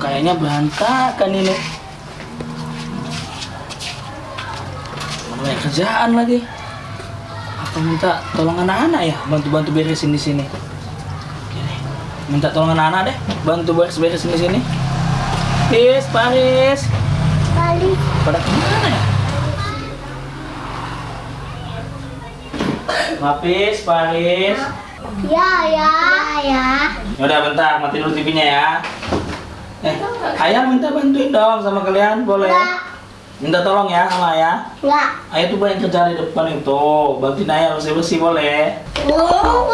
kayaknya berantakan ini. Banyak kerjaan lagi. Apa minta tolong anak-anak ya bantu-bantu beresin di sini. Minta tolong anak-anak deh bantu beres-beresin di sini. Paris, Paris. Balik. Pada ke mana ya? Papis, Paris. Ya, ya. Ya, Yaudah bentar, mati dulu TV-nya ya. Eh, ayah minta bantuin dong sama kalian, boleh? Enggak. Minta tolong ya sama ayah. Enggak. Ayah tuh banyak kerjaan di depan itu. Bantuin ayah bersih-bersih boleh? Oh,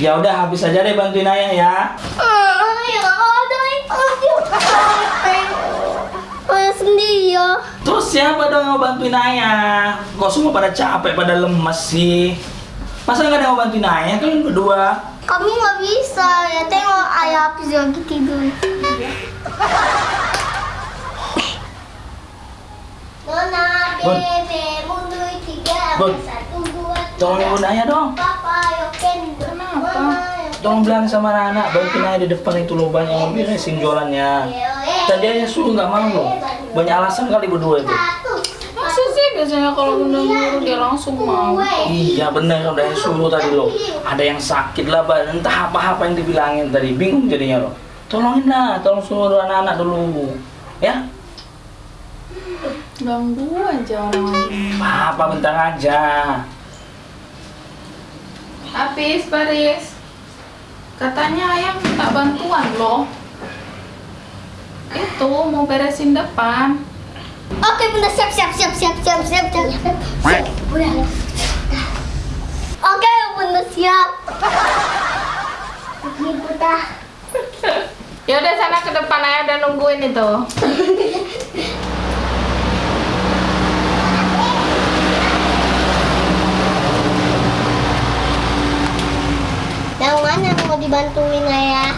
Ya udah habis aja deh bantuin ayah ya. ya sendiri ya. Terus siapa dong yang mau bantuin ayah? Kok semua pada capek, pada lemes sih? Masa nggak ada yang mau bantuin ayah? Kalian berdua. Kami nggak bisa ya tengok ayah habis lagi tidur. Nona, Bun. bebe, mundur tiga, Bun. satu, dua, Tolong tiga. ibu ayah dong. Papa, yo kendo. Kenapa? Tolong bilang sama anak-anak, bantuin ayah di depan itu loh banyak yang beresin jualannya. Tadi ayah suruh nggak mau loh. Banyak alasan kali berdua itu. Biasanya kalau bunda nyuruh dia langsung mau? Iya bener udah yang suruh tadi loh. Ada yang sakit lah, Pak. entah apa-apa yang dibilangin tadi. Bingung jadinya loh. Tolongin lah, tolong suruh anak-anak dulu. Ya, Ganggu aja orang apa bentar aja. Habis, Paris. Katanya ayah minta bantuan loh. Itu mau beresin depan. Oke, bunda siap siap siap siap siap siap siap. Siap, bunda. Oke, bunda siap. Ini bunda. Ya udah sana ke depan ayah udah nungguin itu. Yang mana yang mau dibantuin ayah?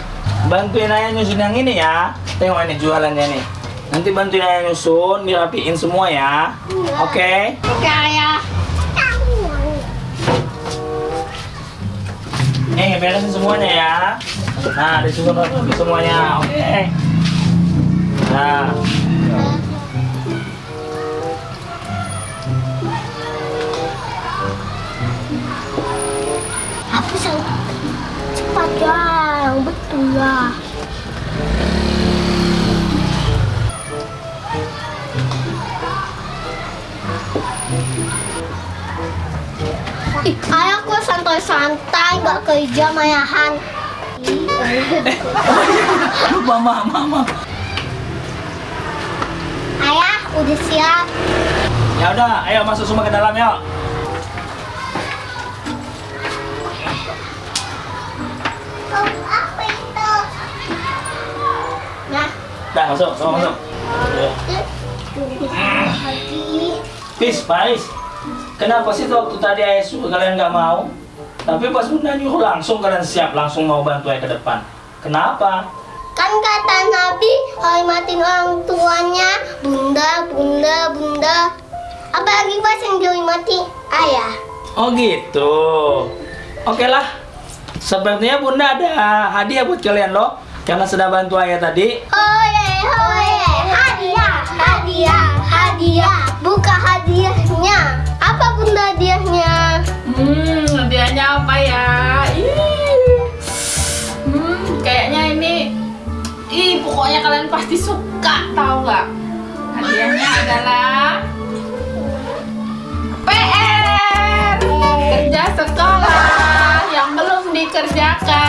Bantuin ayah nyusun yang ini ya. Tengok ini jualannya nih. Nanti bantuin ayah nyusun, dirapiin semua ya. Oke? Oke ayah. Nih, beresin semuanya ya. Nah, disusun semuanya. Oke. Nah, Apa sih? Cepat ya, betul ya. Kok santai-santai, gak kerja mayahan. mama, mama. Ayah, udah siap. Ya udah, ayo masuk semua ke dalam yuk. Itu? Nah, Dah masuk, semua masuk. Ya. Pis, Pais. Kenapa sih waktu tadi ayah suruh kalian nggak mau? Tapi pas bunda nyuruh langsung kalian siap langsung mau bantu ayah ke depan. Kenapa? Kan kata Nabi hormatin orang tuanya, bunda, bunda, bunda. Apalagi pas yang dihormati ayah. Oh gitu. Oke lah. Sepertinya bunda ada hadiah buat kalian loh. Karena sudah bantu ayah tadi. Hoye, hoye, hadiah, hadiah, hadiah. Buka hadiahnya. pokoknya kalian pasti suka tahu nggak? Hadiahnya adalah PR kerja sekolah yang belum dikerjakan.